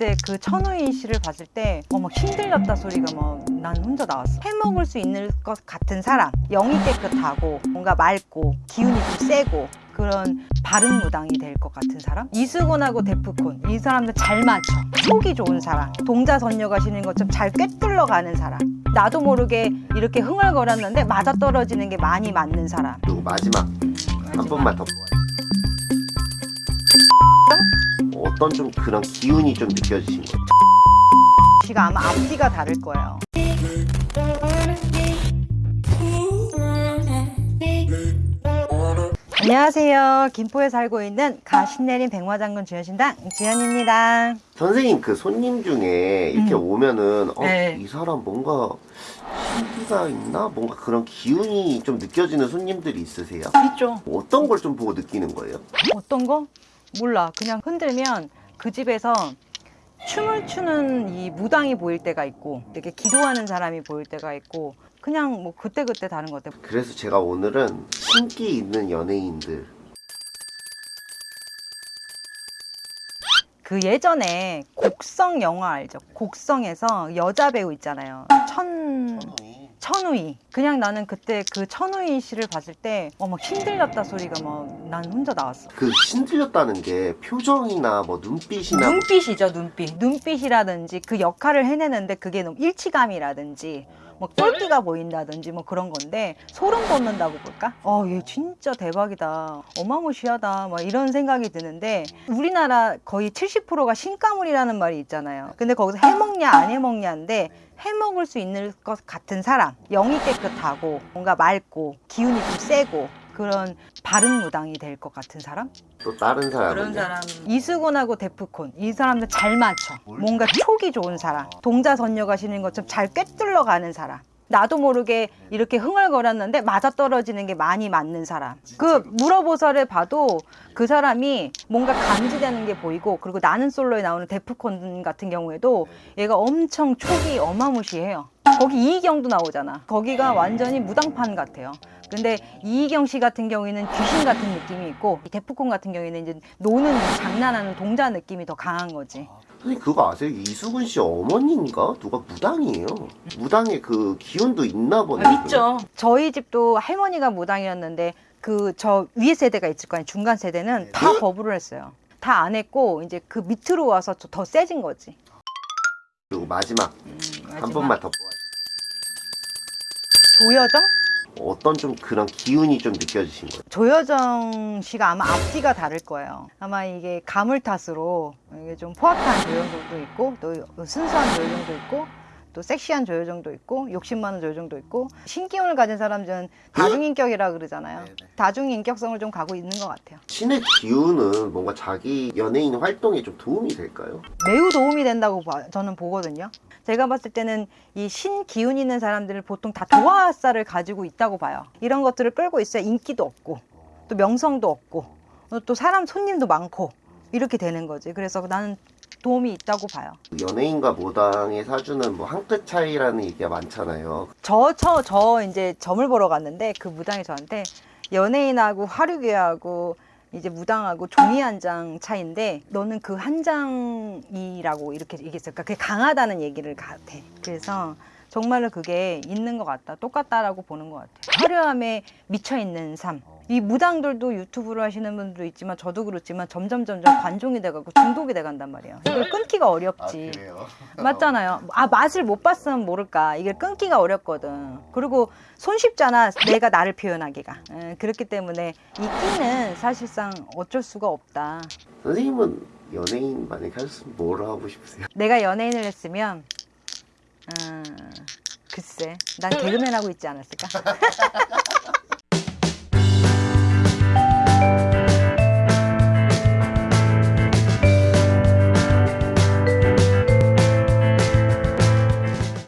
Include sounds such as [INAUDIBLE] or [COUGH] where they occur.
그때 그 천우희 씨를 봤을 때 어, 막 힘들렸다 소리가 막 난 혼자 나왔어. 해먹을 수 있는 것 같은 사람. 영이 깨끗하고 뭔가 맑고 기운이 좀 세고 그런 바른 무당이 될 것 같은 사람? 이수근하고 데프콘. 이 사람들 잘 맞춰. 속이 좋은 사람. 동자선녀 가시는 것처럼 잘 꿰뚫러 가는 사람. 나도 모르게 이렇게 흥얼거렸는데 맞아 떨어지는 게 많이 맞는 사람. 그리고 마지막 한 번만 더 보아요. 어떤 좀 그런 기운이 좀 느껴지신 거예요? 씨가 아마 앞뒤가 다를 거예요 안녕하세요 김포에 살고 있는 가신내린 백마장군 주현신당 주현입니다 선생님 그 손님 중에 이렇게 오면은 어, 네. 이 사람 뭔가 신기가 있나? 뭔가 그런 기운이 좀 느껴지는 손님들이 있으세요? 있죠 어떤 걸 좀 보고 느끼는 거예요? 어떤 거? 몰라. 그냥 흔들면 그 집에서 춤을 추는 이 무당이 보일 때가 있고 되게 기도하는 사람이 보일 때가 있고 그냥 뭐 그때그때 다른 것 같아요. 그래서 제가 오늘은 신기 있는 연예인들 그 예전에 곡성 영화 알죠? 곡성에서 여자 배우 있잖아요. 천... 천 우희. 그냥 나는 그때 그 천우희 씨를 봤을 때 어, 막 힘들렸다 소리가 막 난 혼자 나왔어. 그 신들렸다는 게 표정이나 뭐 눈빛이나 눈빛이죠 눈빛 눈빛이라든지 그 역할을 해내는데 그게 너무 일치감이라든지 뭐 똘끼가 보인다든지 뭐 그런 건데 소름 돋는다고 볼까? 어 얘 진짜 대박이다. 어마무시하다. 막 이런 생각이 드는데 우리나라 거의 70%가 신가물이라는 말이 있잖아요. 근데 거기서 해먹냐 안 해먹냐인데 해먹을 수 있는 것 같은 사람. 영이 깨끗하고 뭔가 맑고 기운이 좀 세고 그런 바른 무당이 될 것 같은 사람? 또 다른 사람은? 이수근하고 데프콘. 이 사람들 잘 맞춰. 뭔가 촉이 좋은 사람. 동자선녀 가시는 것처럼 잘 꿰뚫러 가는 사람. 나도 모르게 이렇게 흥얼거렸는데 맞아 떨어지는 게 많이 맞는 사람. 그 물어보살을 봐도 그 사람이 뭔가 감지되는 게 보이고 그리고 나는 솔로에 나오는 데프콘 같은 경우에도 얘가 엄청 촉이 어마무시해요. 거기 이희경도 나오잖아. 거기가 완전히 무당판 같아요 근데 이희경 씨 같은 경우에는 귀신 같은 느낌이 있고 이 데프콘 같은 경우에는 이제 노는 장난하는 동자 느낌이 더 강한 거지 선생님 그거 아세요? 이수근 씨 어머니인가? 누가 무당이에요 무당의 그 기운도 있나 보네 저희 집도 할머니가 무당이었는데 그 저 위에 세대가 있을 거 아니에요 중간 세대는 다 거부를 했어요 다 안 했고 이제 그 밑으로 와서 더 세진 거지 그리고 마지막 한 마지막. 번만 더 보아요. 조여정? 어떤 좀 그런 기운이 좀 느껴지신 거예요? 조여정 씨가 아마 앞뒤가 다를 거예요. 아마 이게 가물 탓으로 이게 좀 포악한 조여정도 있고 또 순수한 조여정도 있고 또 섹시한 조여정도 있고 욕심 많은 조여정도 있고 신기운을 가진 사람들은 다중인격이라 그러잖아요. 다중인격성을 좀 가고 있는 것 같아요. 신의 기운은 뭔가 자기 연예인 활동에 좀 도움이 될까요? 매우 도움이 된다고 봐- 저는 보거든요. 제가 봤을 때는 이 신기운 있는 사람들은 보통 다 도화살을 가지고 있다고 봐요. 이런 것들을 끌고 있어야 인기도 없고 또 명성도 없고 또 사람 손님도 많고 이렇게 되는 거지. 그래서 나는 도움이 있다고 봐요. 연예인과 모당의 사주는 뭐 한 끗 차이라는 얘기가 많잖아요. 저, 저, 저 이제 점을 보러 갔는데 그 무당이 저한테 연예인하고 화류계하고 이제 무당하고 종이 한 장 차인데 너는 그 한 장이라고 이렇게 얘기했어요. 그러니까 그게 강하다는 얘기를 같아. 그래서 정말로 그게 있는 것 같다. 똑같다라고 보는 것 같아요. 화려함에 미쳐 있는 삶. 이 무당들도 유튜브를 하시는 분들도 있지만 저도 그렇지만 점점 점점 관종이 돼가고 중독이 돼간단 말이에요. 이걸 끊기가 어렵지. [LAUGHS] 맞잖아요. 아 맛을 못 봤으면 모를까. 이게 끊기가 어렵거든. 그리고 손쉽잖아. 내가 나를 표현하기가. 에, 그렇기 때문에 이 끼는 사실상 어쩔 수가 없다. 선생님은 연예인 만약에 하셨으면 뭘 하고 싶으세요? 내가 연예인을 했으면 음, 글쎄 난 개그맨 하고 있지 않았을까? [LAUGHS]